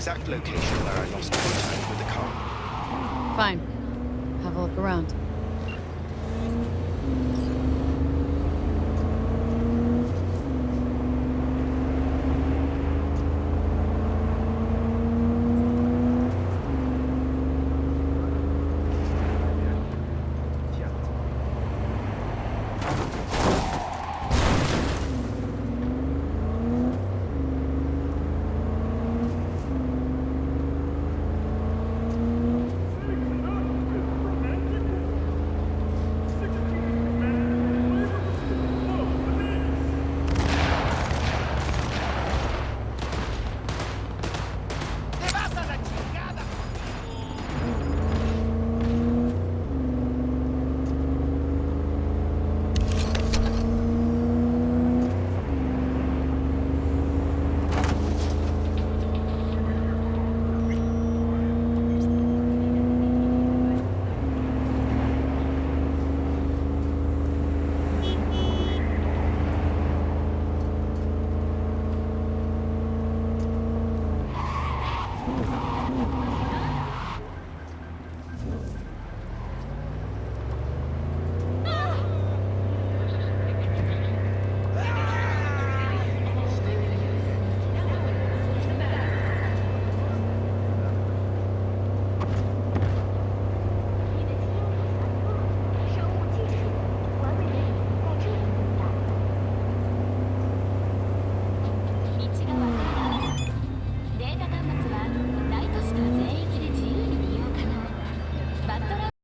exact location where I lost contact with the car. Fine. Have a look around.